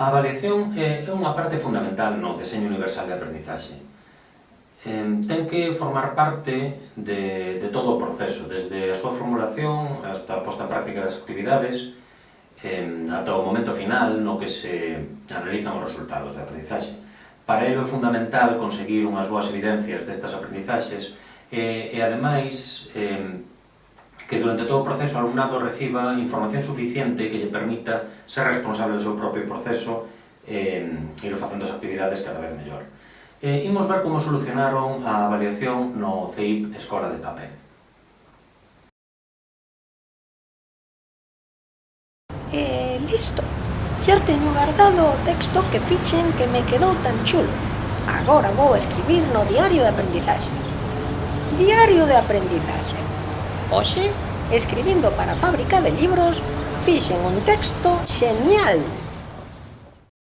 A avaliación é unha parte fundamental no deseño universal de aprendizaxe. Ten que formar parte de, de todo o proceso, desde a súa formulación hasta a posta en práctica das actividades, ata o momento final no que se analizan os resultados de aprendizaxe. Para ello é fundamental conseguir unhas boas evidencias destas aprendizaxes e, e ademais, que durante todo o proceso o alumnado reciba información suficiente que lle permita ser responsable do seu propio proceso eh, e ir facendo as actividades cada vez mellor. Eh, imos ver como solucionaron a avaliación no CEIP Escola de Papel. Eh, listo, xa teño guardado o texto que fichen que me quedou tan chulo. Agora vou escribir no diario de aprendizaxe. Diario de aprendizaxe. Oxe, escribindo para a fábrica de libros, fixen un texto xenial.